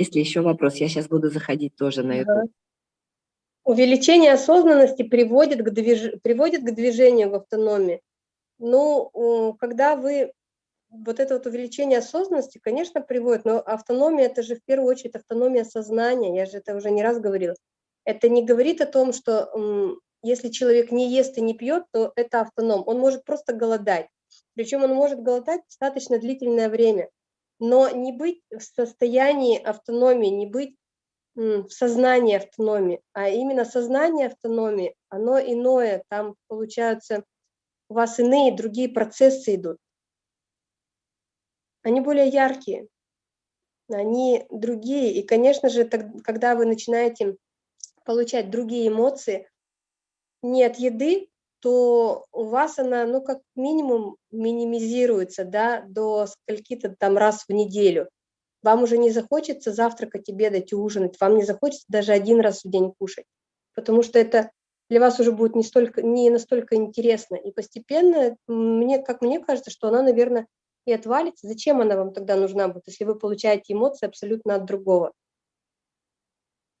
Если еще вопрос, я сейчас буду заходить тоже на. Ага. Увеличение осознанности приводит к, движ... приводит к движению в автономии. Ну, когда вы вот это вот увеличение осознанности, конечно, приводит, но автономия – это же в первую очередь автономия сознания, я же это уже не раз говорила. Это не говорит о том, что если человек не ест и не пьет, то это автоном. Он может просто голодать. Причем он может голодать достаточно длительное время. Но не быть в состоянии автономии, не быть в сознании автономии, а именно сознание автономии, оно иное, там получаются у вас иные, другие процессы идут они более яркие, они другие. И, конечно же, когда вы начинаете получать другие эмоции не от еды, то у вас она, ну, как минимум минимизируется, да, до скольки-то там раз в неделю. Вам уже не захочется завтракать, обедать, ужинать, вам не захочется даже один раз в день кушать, потому что это для вас уже будет не, столько, не настолько интересно. И постепенно, мне, как мне кажется, что она, наверное, и отвалится, зачем она вам тогда нужна будет, если вы получаете эмоции абсолютно от другого?